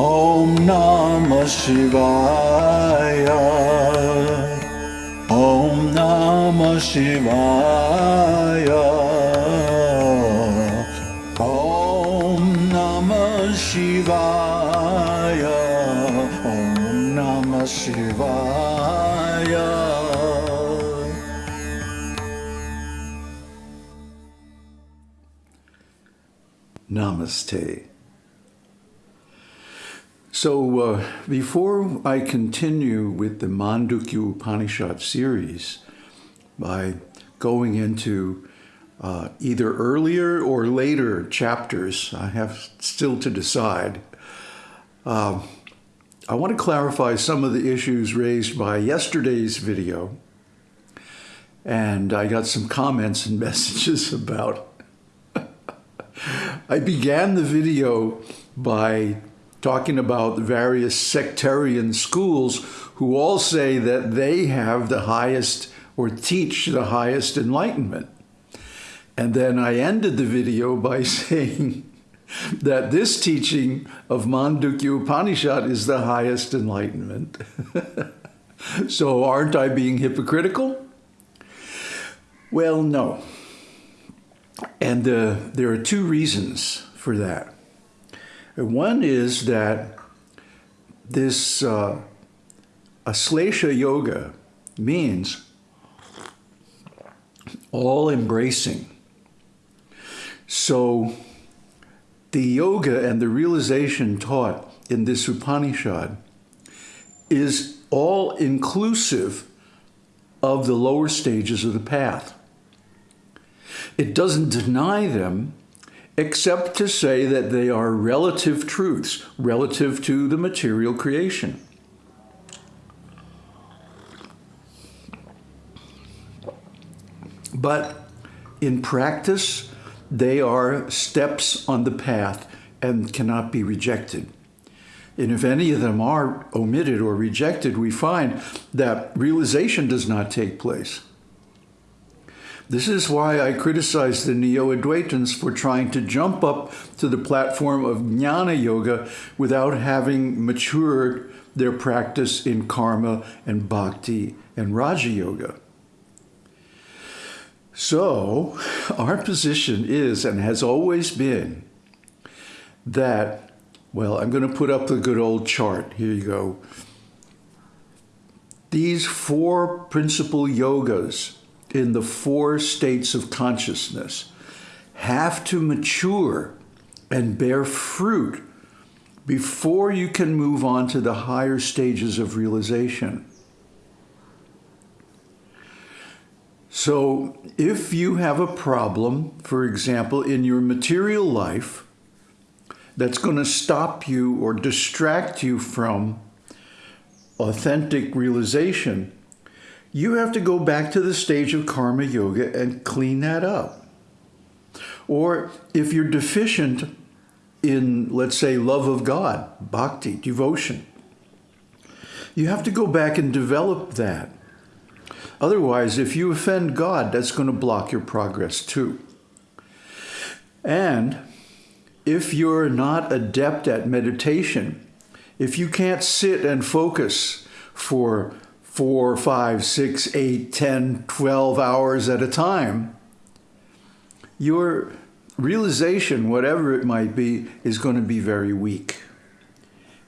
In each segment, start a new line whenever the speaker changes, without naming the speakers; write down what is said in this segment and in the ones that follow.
Om Namah Shivaya. Om Namah Shivaya. Om Namah Shivaya. Om Namah Shivaya. Namaste. So, uh, before I continue with the Mandukya Upanishad series by going into uh, either earlier or later chapters, I have still to decide. Uh, I want to clarify some of the issues raised by yesterday's video, and I got some comments and messages about. I began the video by talking about various sectarian schools who all say that they have the highest or teach the highest enlightenment. And then I ended the video by saying that this teaching of Mandukya Upanishad is the highest enlightenment. so aren't I being hypocritical? Well, no. And uh, there are two reasons for that. One is that this uh, Aslesha yoga means all embracing. So the yoga and the realization taught in this Upanishad is all inclusive of the lower stages of the path. It doesn't deny them, except to say that they are relative truths relative to the material creation. But in practice, they are steps on the path and cannot be rejected. And if any of them are omitted or rejected, we find that realization does not take place. This is why I criticize the Neo-Advaitins for trying to jump up to the platform of Jnana Yoga without having matured their practice in karma and bhakti and Raja Yoga. So, our position is and has always been that, well, I'm going to put up the good old chart. Here you go. These four principal yogas in the four states of consciousness have to mature and bear fruit before you can move on to the higher stages of realization. So if you have a problem, for example, in your material life, that's going to stop you or distract you from authentic realization, you have to go back to the stage of karma yoga and clean that up. Or if you're deficient in, let's say, love of God, bhakti, devotion, you have to go back and develop that. Otherwise, if you offend God, that's going to block your progress too. And if you're not adept at meditation, if you can't sit and focus for four, five, six, eight, ten, twelve hours at a time, your realization, whatever it might be, is going to be very weak.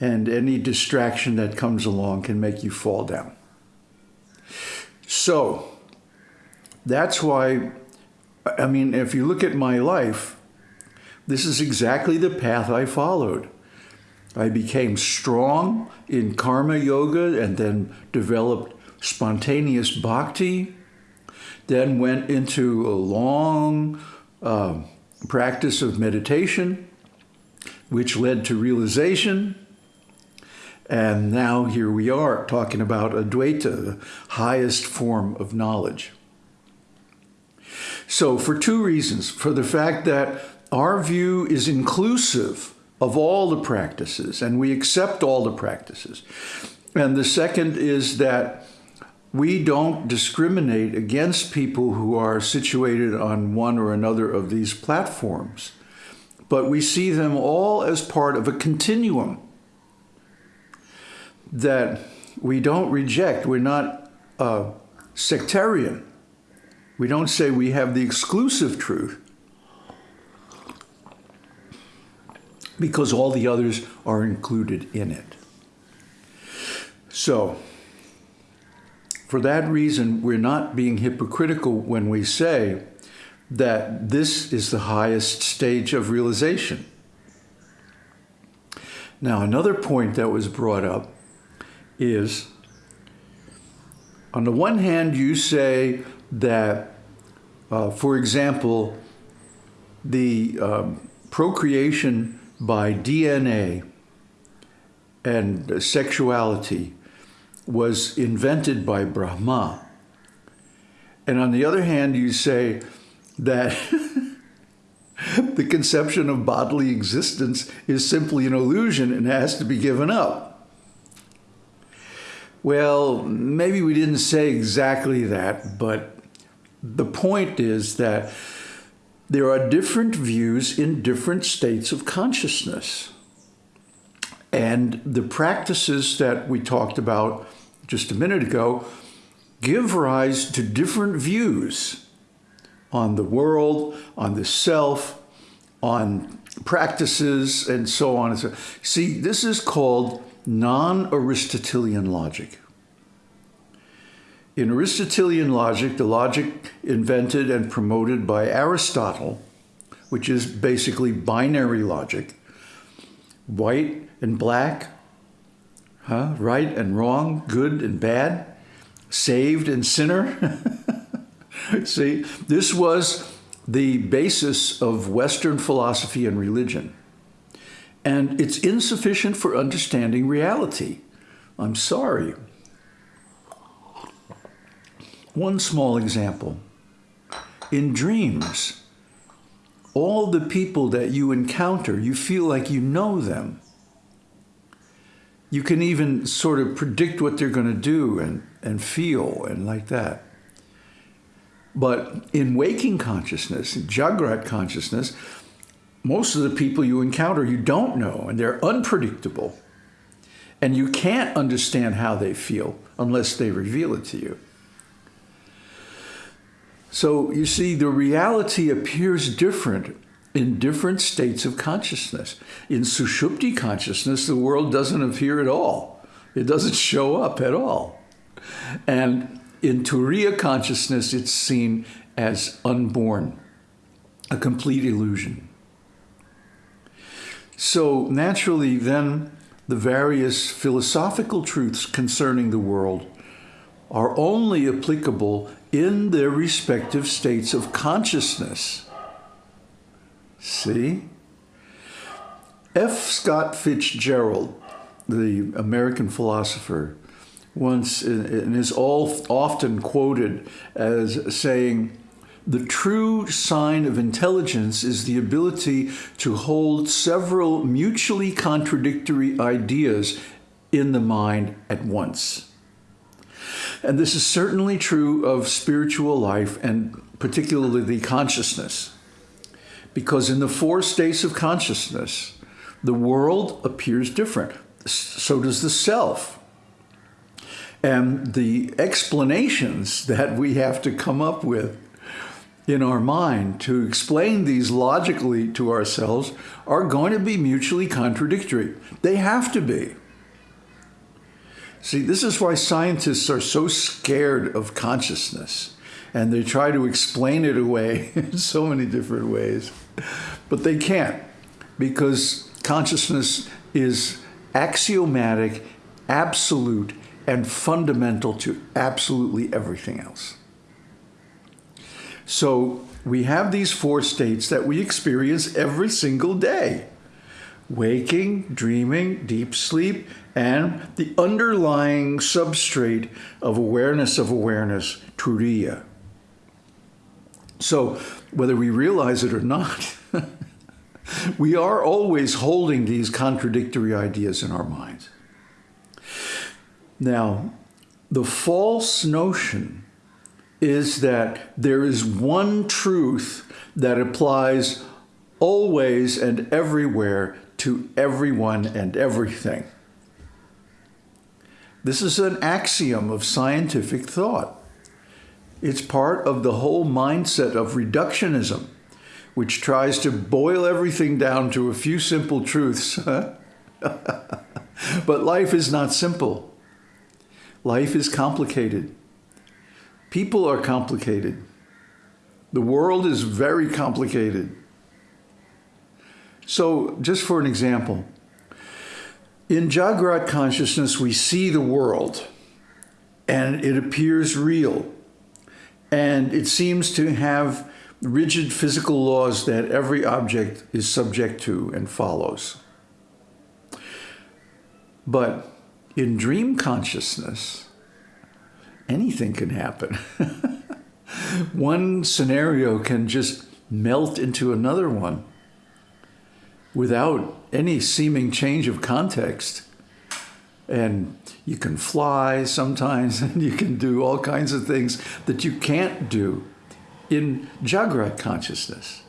And any distraction that comes along can make you fall down. So that's why, I mean, if you look at my life, this is exactly the path I followed. I became strong in karma yoga and then developed spontaneous bhakti, then went into a long uh, practice of meditation, which led to realization, and now here we are talking about Advaita, the highest form of knowledge. So for two reasons, for the fact that our view is inclusive of all the practices and we accept all the practices. And the second is that we don't discriminate against people who are situated on one or another of these platforms, but we see them all as part of a continuum that we don't reject. We're not uh, sectarian. We don't say we have the exclusive truth because all the others are included in it. So, for that reason, we're not being hypocritical when we say that this is the highest stage of realization. Now, another point that was brought up is on the one hand, you say that, uh, for example, the um, procreation by DNA and sexuality was invented by Brahma. And on the other hand, you say that the conception of bodily existence is simply an illusion and has to be given up. Well, maybe we didn't say exactly that, but the point is that there are different views in different states of consciousness. And the practices that we talked about just a minute ago give rise to different views on the world, on the self, on practices, and so on. And so. See, this is called non-Aristotelian logic. In Aristotelian logic, the logic invented and promoted by Aristotle, which is basically binary logic, white and black, huh? right and wrong, good and bad, saved and sinner. See, this was the basis of Western philosophy and religion. And it's insufficient for understanding reality. I'm sorry. One small example. In dreams, all the people that you encounter, you feel like you know them. You can even sort of predict what they're going to do and, and feel and like that. But in waking consciousness, in Jagrat consciousness, most of the people you encounter you don't know and they're unpredictable. And you can't understand how they feel unless they reveal it to you. So you see, the reality appears different in different states of consciousness. In Sushupti consciousness, the world doesn't appear at all. It doesn't show up at all. And in Turiya consciousness, it's seen as unborn, a complete illusion. So naturally, then, the various philosophical truths concerning the world are only applicable in their respective states of consciousness. See? F. Scott Fitzgerald, the American philosopher, once and is all often quoted as saying, the true sign of intelligence is the ability to hold several mutually contradictory ideas in the mind at once. And this is certainly true of spiritual life and particularly the consciousness. Because in the four states of consciousness, the world appears different. So does the self. And the explanations that we have to come up with in our mind to explain these logically to ourselves are going to be mutually contradictory. They have to be. See, this is why scientists are so scared of consciousness and they try to explain it away in so many different ways, but they can't because consciousness is axiomatic, absolute, and fundamental to absolutely everything else. So we have these four states that we experience every single day waking, dreaming, deep sleep, and the underlying substrate of awareness of awareness, turiya. So whether we realize it or not, we are always holding these contradictory ideas in our minds. Now, the false notion is that there is one truth that applies always and everywhere to everyone and everything. This is an axiom of scientific thought. It's part of the whole mindset of reductionism, which tries to boil everything down to a few simple truths. but life is not simple. Life is complicated. People are complicated. The world is very complicated. So, just for an example, in Jagrat consciousness, we see the world and it appears real. And it seems to have rigid physical laws that every object is subject to and follows. But in dream consciousness, anything can happen. one scenario can just melt into another one without any seeming change of context. And you can fly sometimes, and you can do all kinds of things that you can't do in Jagrat consciousness.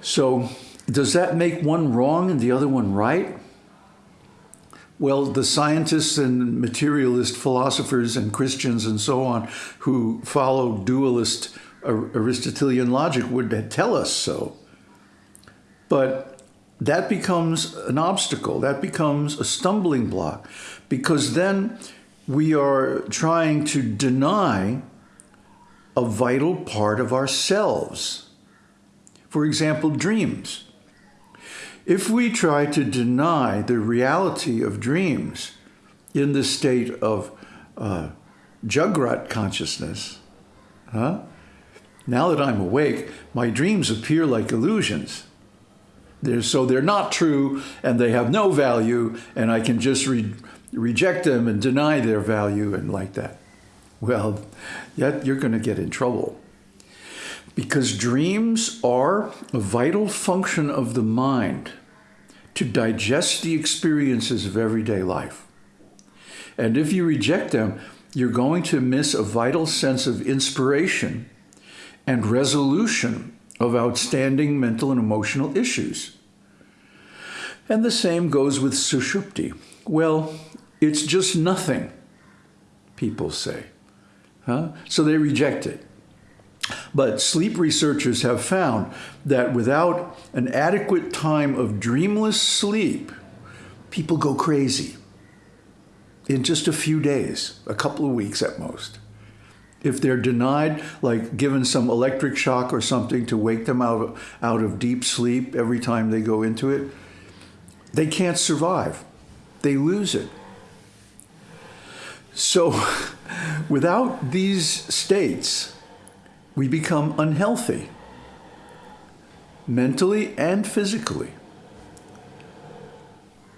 So, does that make one wrong and the other one right? Well, the scientists and materialist philosophers and Christians and so on who follow dualist Aristotelian logic would tell us so. But that becomes an obstacle, that becomes a stumbling block, because then we are trying to deny a vital part of ourselves. For example, dreams. If we try to deny the reality of dreams in the state of uh, Jagrat consciousness, huh? now that I'm awake, my dreams appear like illusions. They're, so they're not true and they have no value and I can just re reject them and deny their value and like that. Well, yet you're going to get in trouble. Because dreams are a vital function of the mind to digest the experiences of everyday life. And if you reject them, you're going to miss a vital sense of inspiration and resolution of outstanding mental and emotional issues. And the same goes with sushupti. Well, it's just nothing, people say. Huh? So they reject it. But sleep researchers have found that without an adequate time of dreamless sleep, people go crazy in just a few days, a couple of weeks at most. If they're denied, like given some electric shock or something to wake them out of, out of deep sleep every time they go into it, they can't survive. They lose it. So without these states, we become unhealthy, mentally and physically.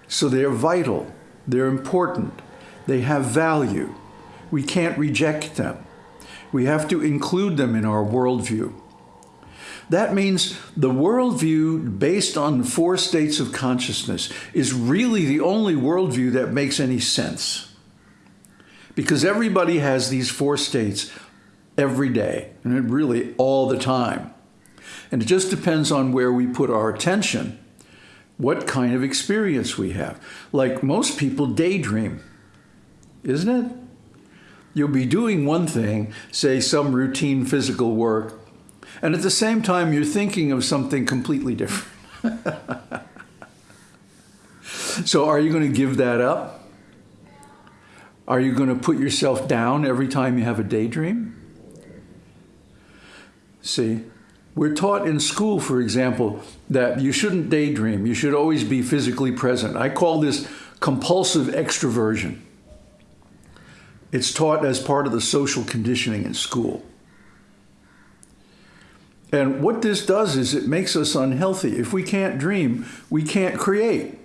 So they're vital, they're important, they have value. We can't reject them. We have to include them in our worldview. That means the worldview based on four states of consciousness is really the only worldview that makes any sense. Because everybody has these four states every day, and really all the time. And it just depends on where we put our attention, what kind of experience we have. Like most people daydream, isn't it? You'll be doing one thing, say some routine physical work, and at the same time you're thinking of something completely different. so are you going to give that up? Are you going to put yourself down every time you have a daydream? See, we're taught in school, for example, that you shouldn't daydream. You should always be physically present. I call this compulsive extroversion. It's taught as part of the social conditioning in school. And what this does is it makes us unhealthy. If we can't dream, we can't create.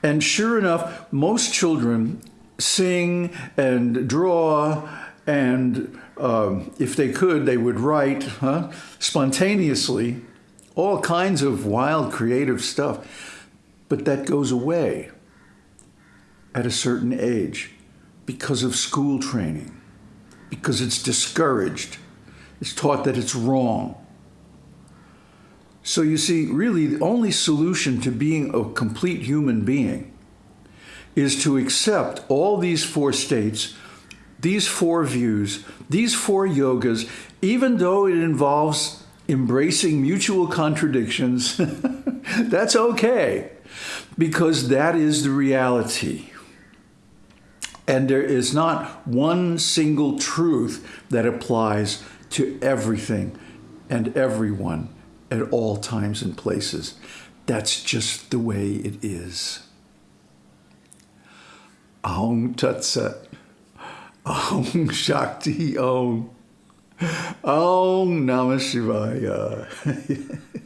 And sure enough, most children sing and draw and um, if they could, they would write huh, spontaneously all kinds of wild creative stuff. But that goes away at a certain age because of school training, because it's discouraged. It's taught that it's wrong. So you see, really, the only solution to being a complete human being is to accept all these four states, these four views, these four yogas, even though it involves embracing mutual contradictions, that's okay because that is the reality. And there is not one single truth that applies to everything and everyone at all times and places. That's just the way it is. Om Tat Sat. Om Shakti Om. Om Namah Shivaya.